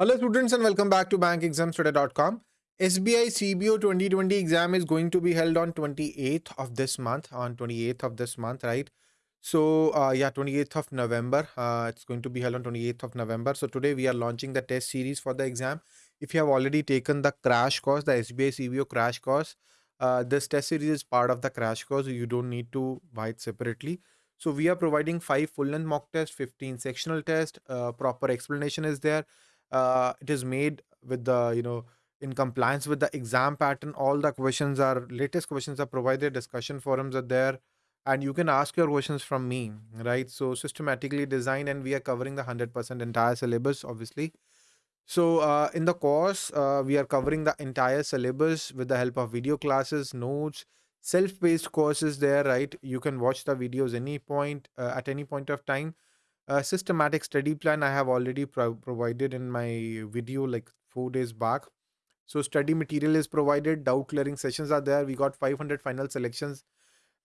Hello students and welcome back to bankexamstoday.com. SBI CBO 2020 exam is going to be held on 28th of this month, on 28th of this month, right? So uh, yeah, 28th of November. Uh, it's going to be held on 28th of November. So today we are launching the test series for the exam. If you have already taken the crash course, the SBI CBO crash course, uh, this test series is part of the crash course. You don't need to buy it separately. So we are providing five full-length mock tests, 15 sectional tests. Uh, proper explanation is there uh, it is made with the you know in compliance with the exam pattern all the questions are latest questions are provided discussion forums are there and you can ask your questions from me right? So systematically designed and we are covering the 100% entire syllabus obviously. So uh, in the course uh, we are covering the entire syllabus with the help of video classes notes self-paced courses there right? You can watch the videos any point uh, at any point of time a systematic study plan I have already pro- provided in my video like four days back. So study material is provided, doubt clearing sessions are there. We got 500 final selections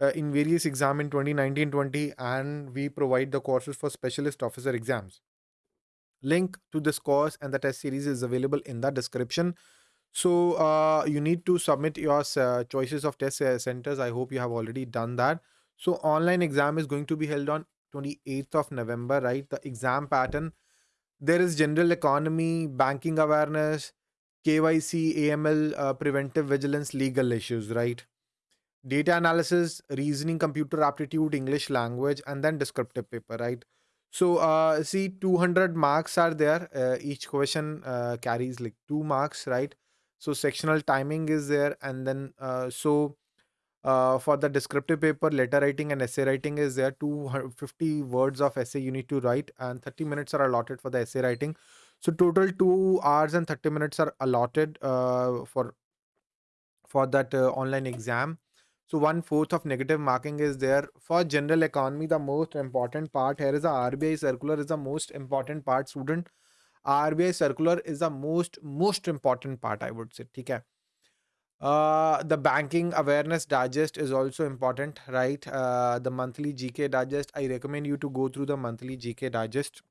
uh, in various exam in 2019-20 and we provide the courses for specialist officer exams. Link to this course and the test series is available in the description. So uh, you need to submit your uh, choices of test uh, centers. I hope you have already done that. So online exam is going to be held on 28th of November, right? The exam pattern. There is general economy, banking awareness, KYC, AML, uh, preventive vigilance, legal issues, right? Data analysis, reasoning, computer aptitude, English language, and then descriptive paper, right? So, uh, see, 200 marks are there. Uh, each question uh, carries like two marks, right? So, sectional timing is there, and then uh, so uh, for the descriptive paper, letter writing and essay writing is there. 250 words of essay you need to write, and 30 minutes are allotted for the essay writing. So total two hours and 30 minutes are allotted uh, for for that uh, online exam. So one fourth of negative marking is there for general economy. The most important part here is the RBI circular is the most important part. Student RBI circular is the most most important part. I would say. Okay uh, the banking awareness digest is also important, right? Uh, the monthly GK digest. I recommend you to go through the monthly GK digest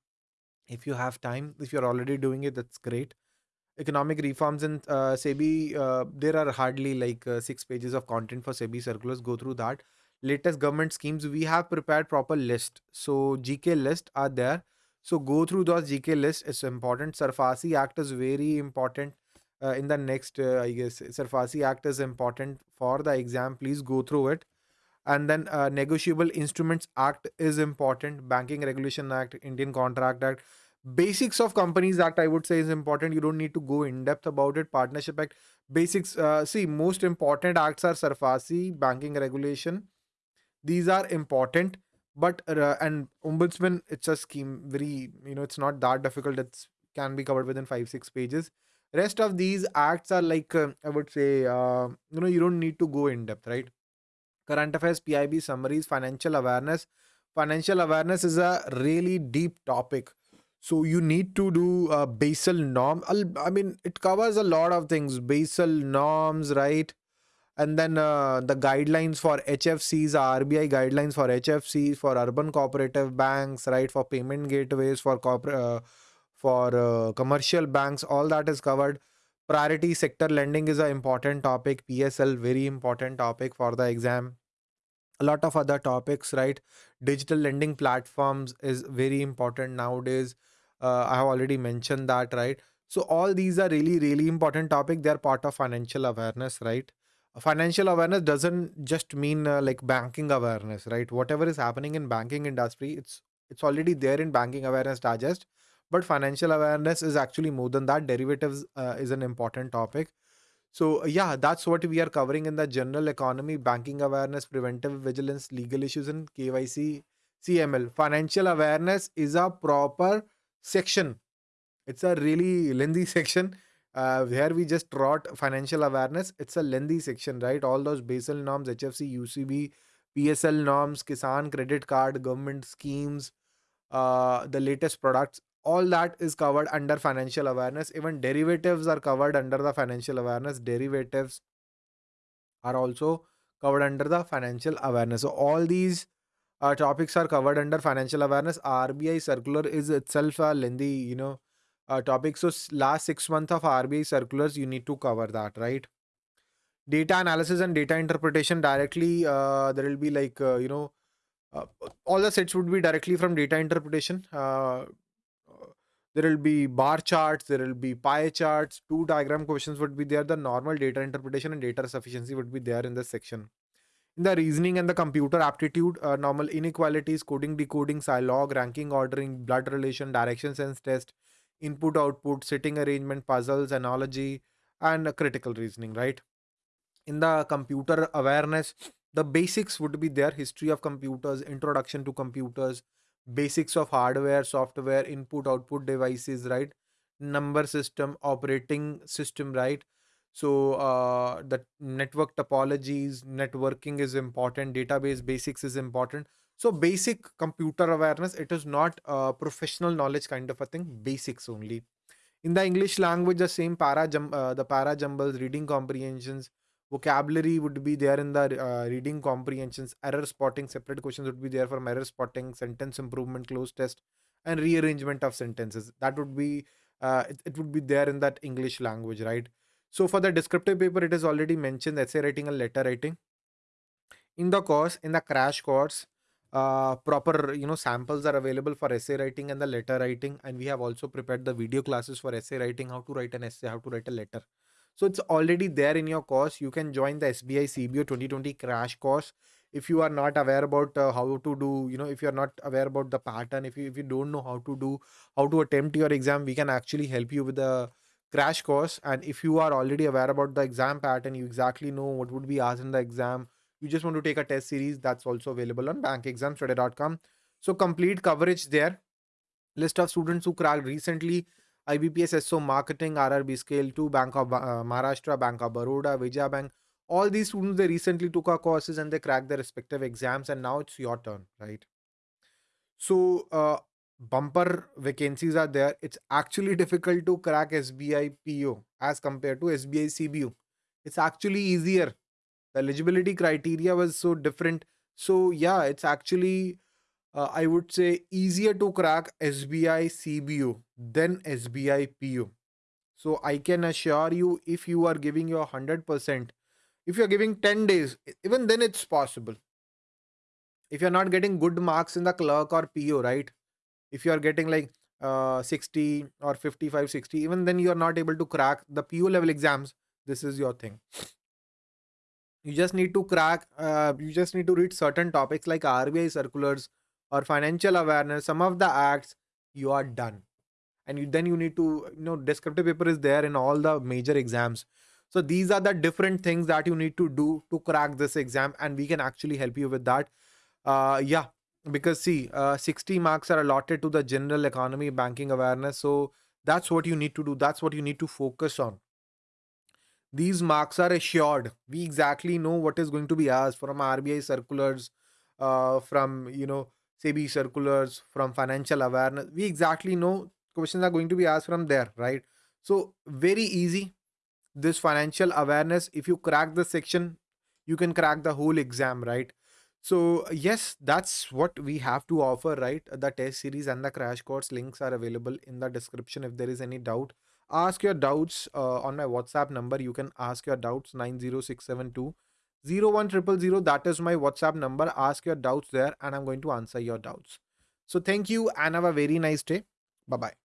if you have time. If you're already doing it, that's great. Economic reforms in uh, SEBI. Uh, there are hardly like uh, six pages of content for SEBI circulars. Go through that. Latest government schemes. We have prepared proper list. So GK list are there. So go through those GK list. It's important. SARFAESI Act is very important uh, in the next, uh, I guess, SARFAESI Act is important for the exam. Please go through it. And then uh, Negotiable Instruments Act is important. Banking Regulation Act, Indian Contract Act, Basics of Companies Act, I would say is important. You don't need to go in depth about it. Partnership Act, basics. Uh, see, most important acts are SARFAESI, Banking Regulation. These are important. But uh, and ombudsman, it's a scheme. Very, you know, it's not that difficult. it can be covered within five six pages rest of these acts are like uh, i would say uh, you know you don't need to go in depth right? Current affairs pib summaries financial awareness. Financial awareness is a really deep topic. So you need to do uh, Basel norm. I mean it covers a lot of things. Basel norms right? And then uh, the guidelines for hfcs rbi guidelines for hfcs for urban cooperative banks right? For payment gateways for corporate uh, for uh, commercial banks all that is covered. Priority sector lending is an important topic. Psl very important topic for the exam. A lot of other topics right? Digital lending platforms is very important nowadays. Uh, i have already mentioned that right? So all these are really really important topic. They are part of financial awareness right? Financial awareness doesn't just mean uh, like banking awareness right? Whatever is happening in banking industry it's it's already there in banking awareness digest but financial awareness is actually more than that derivatives uh, is an important topic so yeah that's what we are covering in the general economy banking awareness preventive vigilance legal issues and kyc aml financial awareness is a proper section it's a really lengthy section uh, where we just wrote financial awareness. It's a lengthy section, right? All those Basel norms, HFC, UCB, PSL norms, Kisan credit card, government schemes, uh, the latest products, all that is covered under financial awareness. Even derivatives are covered under the financial awareness. Derivatives are also covered under the financial awareness. So all these uh, topics are covered under financial awareness. RBI circular is itself a lengthy, you know, uh, topics. So last six months of RBI circulars, you need to cover that, right? Data analysis and data interpretation directly. Uh, there will be like uh, you know, uh, all the sets would be directly from data interpretation. There will be bar charts, there will be pie charts, two diagram questions would be there. The normal data interpretation and data sufficiency would be there in this section. In the reasoning and the computer aptitude, uh, normal inequalities, coding, decoding, log, ranking, ordering, blood relation, direction sense test, input, output, sitting arrangement, puzzles, analogy, and critical reasoning, right? In the computer awareness, the basics would be there history of computers, introduction to computers, basics of hardware, software, input, output devices, right? Number system, operating system, right? So uh, the network topologies, networking is important, database basics is important. So basic computer awareness, it is not a professional knowledge kind of a thing, basics only. In the English language, the same para, uh, the para jumbles, reading comprehensions, vocabulary would be there in the uh, reading comprehensions. Error spotting separate questions would be there for error spotting sentence improvement cloze test and rearrangement of sentences. That would be uh, it, it would be there in that english language right? So for the descriptive paper it is already mentioned essay writing and letter writing. In the course in the crash course uh, proper you know samples are available for essay writing and the letter writing and we have also prepared the video classes for essay writing how to write an essay how to write a letter so it's already there in your course. You can join the SBI CBO 2020 crash course if you are not aware about uh, how to do you know if you are not aware about the pattern if you if you don't know how to do how to attempt your exam we can actually help you with the crash course. And if you are already aware about the exam pattern you exactly know what would be asked in the exam you just want to take a test series that's also available on bankexamstoday.com so complete coverage there. List of students who cracked recently IBPS SO Marketing, RRB Scale 2, Bank of uh, Maharashtra, Bank of Baroda, Vijaya Bank. All these students, they recently took our courses and they cracked their respective exams and now it's your turn, right? So, uh, bumper vacancies are there. It's actually difficult to crack SBI PO as compared to SBI CBO. It's actually easier. The eligibility criteria was so different. So, yeah, it's actually uh, I would say easier to crack SBI CBO than SBI PO. So I can assure you if you are giving your 100%, if you're giving 10 days, even then it's possible. If you're not getting good marks in the clerk or PO, right? If you're getting like uh, 60 or 55, 60, even then you're not able to crack the PO level exams. This is your thing you just need to crack uh, you just need to read certain topics like rbi circulars or financial awareness, some of the acts, you are done. And you, then you need to, you know, descriptive paper is there in all the major exams. So these are the different things that you need to do to crack this exam, and we can actually help you with that. Uh, yeah, because see, uh, 60 marks are allotted to the general economy banking awareness. So that's what you need to do. That's what you need to focus on. These marks are assured. We exactly know what is going to be asked from RBI circulars, uh, from you know SEBI circulars, from financial awareness. We exactly know questions are going to be asked from there, right? So very easy. This financial awareness, if you crack the section, you can crack the whole exam, right? So yes, that's what we have to offer, right? The test series and the crash course links are available in the description. If there is any doubt, ask your doubts uh, on my WhatsApp number. You can ask your doubts 90672 01000 that is my whatsapp number. Ask your doubts there and i'm going to answer your doubts. So thank you and have a very nice day. Bye bye